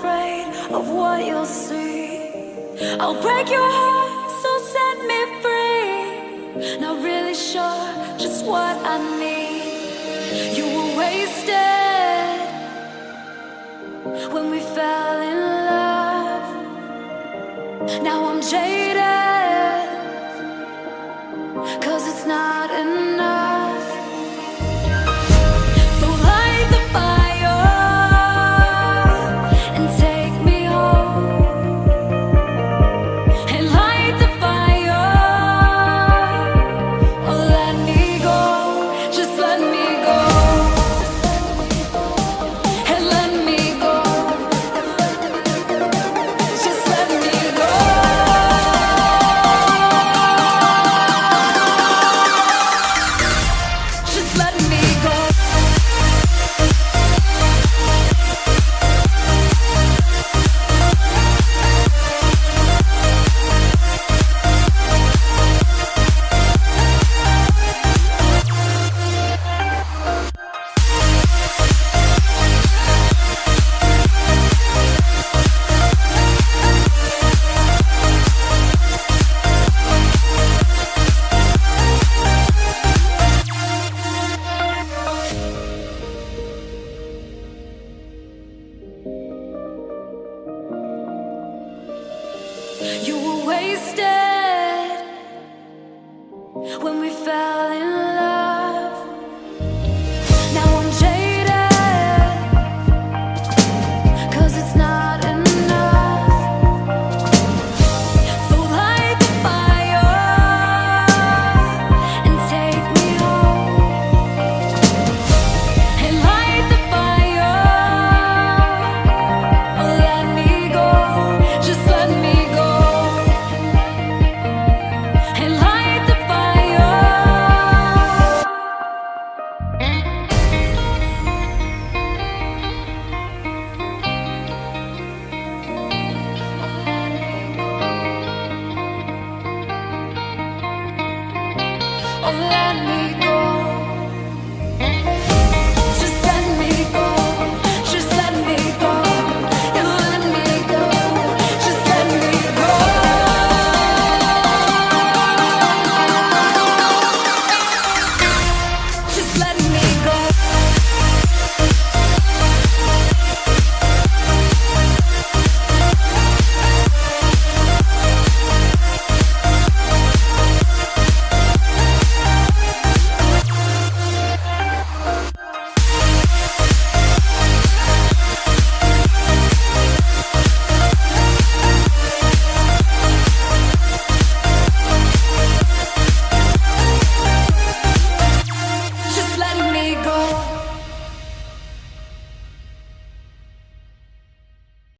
afraid of what you'll see. I'll break your heart, so set me free. Not really sure just what I need. You were wasted When we fell in love. Now I'm jaded Cause it's not You were wasted when we fell in Oh, let me